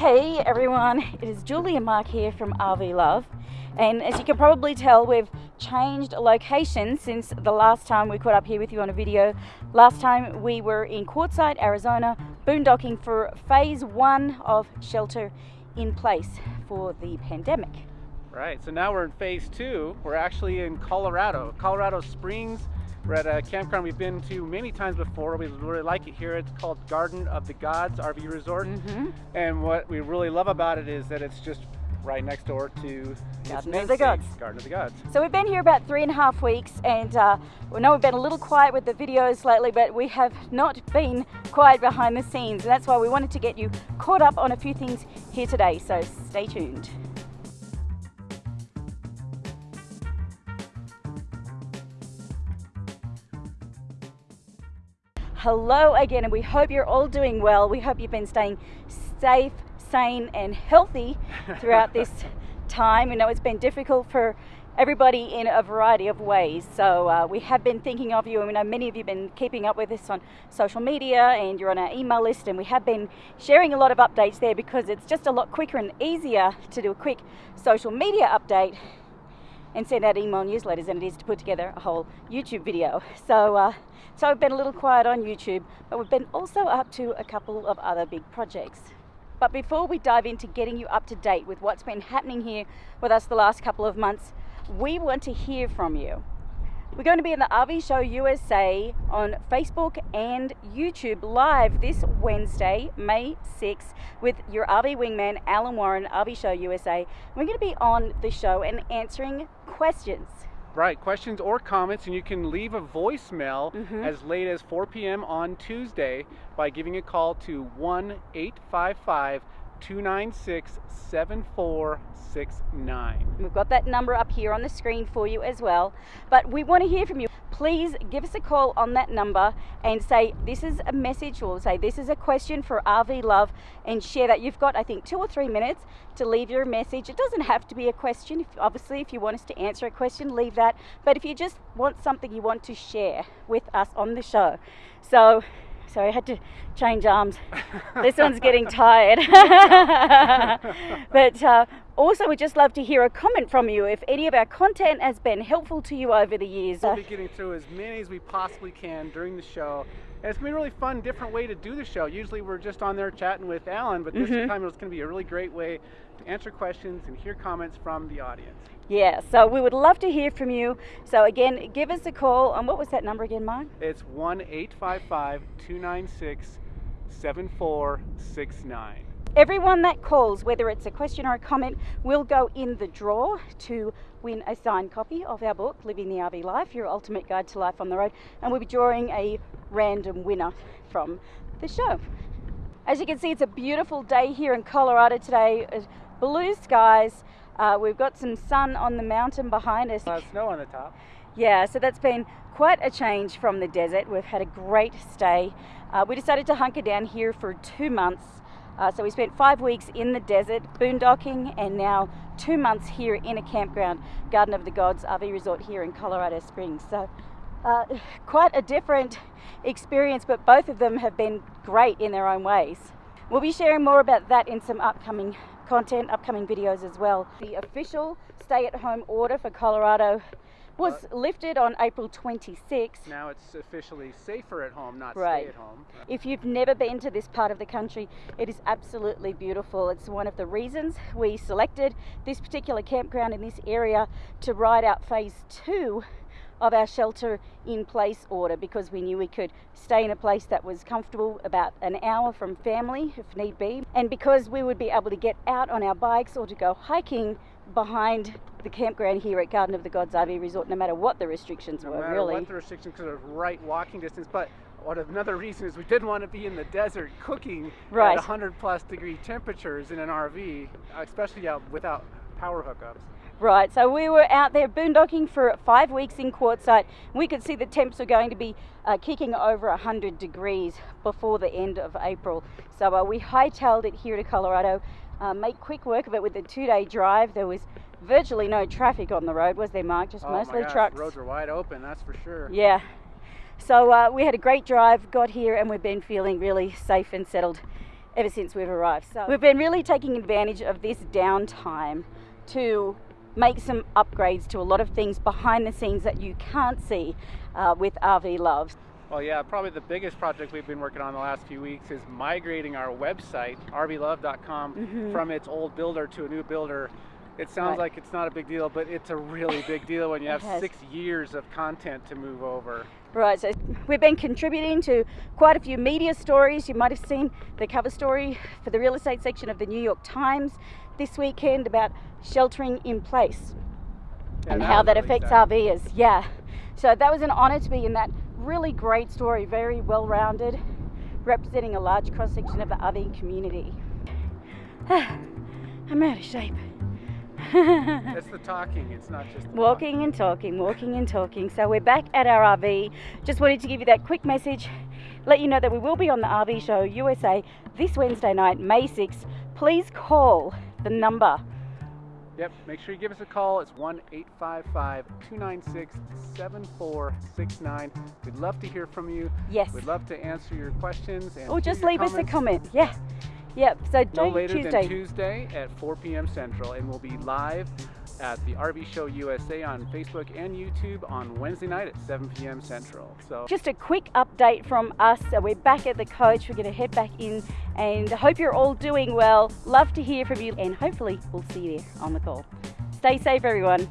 Hey everyone, it is Julie and Mark here from RV Love. And as you can probably tell, we've changed location since the last time we caught up here with you on a video. Last time we were in Quartzsite, Arizona, boondocking for phase one of shelter in place for the pandemic. Right, so now we're in phase two. We're actually in Colorado, Colorado Springs. We're at a campground we've been to many times before. We really like it here. It's called Garden of the Gods RV Resort. Mm-hmm. And what we really love about it is that it's just right next door to Garden of the Gods. Garden of the Gods. So we've been here about three and a half weeks and uh, we know we've been a little quiet with the videos lately, but we have not been quiet behind the scenes. And that's why we wanted to get you caught up on a few things here today. So stay tuned. Hello again, and we hope you're all doing well. We hope you've been staying safe, sane, and healthy throughout this time. We know it's been difficult for everybody in a variety of ways. So uh, we have been thinking of you, and we know many of you have been keeping up with us on social media, and you're on our email list, and we have been sharing a lot of updates there because it's just a lot quicker and easier to do a quick social media update and send out email newsletters than it is to put together a whole YouTube video. So, uh, so we've been a little quiet on YouTube, but we've been also up to a couple of other big projects. But before we dive into getting you up to date with what's been happening here with us the last couple of months, we want to hear from you. We're going to be in the RV Show USA on Facebook and YouTube live this Wednesday, May 6th, with your RV wingman, Alan Warren, RV Show USA. We're going to be on the show and answering questions. Right, questions or comments, and you can leave a voicemail Mhm. as late as 4 p.m. on Tuesday by giving a call to 1 855 296 7469. We've got that number up here on the screen for you as well. But we want to hear from you. Please give us a call on that number and say this is a message or say this is a question for RV Love and share that. You've got, I think, two or three minutes to leave your message. It doesn't have to be a question. If, obviously, if you want us to answer a question, leave that. But if you just want something you want to share with us on the show. So, sorry, I had to change arms. this one's getting tired. but uh, also, we'd just love to hear a comment from you if any of our content has been helpful to you over the years. We'll be getting through as many as we possibly can during the show. And it's gonna be a really fun, different way to do the show. Usually we're just on there chatting with Alan, but this Mhm. time it's gonna be a really great way to answer questions and hear comments from the audience. Yeah, so we would love to hear from you. So, again, give us a call. And what was that number again, Mark? It's 1 855 296 7469. Everyone that calls, whether it's a question or a comment, will go in the draw to win a signed copy of our book, Living the RV Life Your Ultimate Guide to Life on the Road. And we'll be drawing a random winner from the show. As you can see, it's a beautiful day here in Colorado today. Blue skies. Uh, we've got some sun on the mountain behind us. Uh, snow on the top. Yeah, so that's been quite a change from the desert. We've had a great stay. Uh, we decided to hunker down here for two months. Uh, so we spent five weeks in the desert, boondocking, and now two months here in a campground, Garden of the Gods RV Resort here in Colorado Springs. So uh, quite a different experience, but both of them have been great in their own ways. We'll be sharing more about that in some upcoming content, upcoming videos as well. The official stay at home order for Colorado was lifted on April 26th. Now it's officially safer at home, not Right. stay at home. If you've never been to this part of the country, it is absolutely beautiful. It's one of the reasons we selected this particular campground in this area to ride out phase two of our shelter in place order because we knew we could stay in a place that was comfortable about an hour from family if need be and because we would be able to get out on our bikes or to go hiking behind the campground here at Garden of the Gods RV Resort no matter what the restrictions No were matter really what the restrictions, because of right walking distance. But what another reason is we didn't want to be in the desert cooking Right. at 100 plus degree temperatures in an RV, especially out without power hookups. Right, so we were out there boondocking for five weeks in Quartzsite. We could see the temps were going to be uh, kicking over 100 degrees before the end of April. So uh, we hightailed it here to Colorado, uh, make quick work of it with a two day drive. There was virtually no traffic on the road, was there, Mark? Just oh mostly gosh, trucks. roads are wide open, that's for sure. Yeah. So uh, we had a great drive, got here, and we've been feeling really safe and settled ever since we've arrived. So we've been really taking advantage of this downtime to make some upgrades to a lot of things behind the scenes that you can't see uh, with RV Love. Well, yeah, probably the biggest project we've been working on the last few weeks is migrating our website, rvlove.com, Mhm. from its old builder to a new builder. It sounds Right. like it's not a big deal, but it's a really big deal when you have has. six years of content to move over. Right, so we've been contributing to quite a few media stories. You might have seen the cover story for the real estate section of the New York Times this weekend about sheltering in place Yeah, and how that really affects sad. RVers. Yeah, so that was an honour to be in that really great story, very well rounded, representing a large cross section of the RV community. I'm out of shape. It's the talking, it's not just the Walking and talking, walking and talking. So we're back at our RV. Just wanted to give you that quick message, let you know that we will be on the RV Show USA this Wednesday night, May 6th. Please call the number. Yep, make sure you give us a call. It's 1 855 296 7469. We'd love to hear from you. Yes. We'd love to answer your questions. And Or just your leave us a comment. Yeah. Yep. So No later Tuesday. than Tuesday at 4 p.m. Central. And we'll be live at the RV Show USA on Facebook and YouTube on Wednesday night at 7 p.m. Central. So Just a quick update from us. So we're back at the coach. We're going to head back in and hope you're all doing well. Love to hear from you and hopefully we'll see you there on the call. Stay safe, everyone.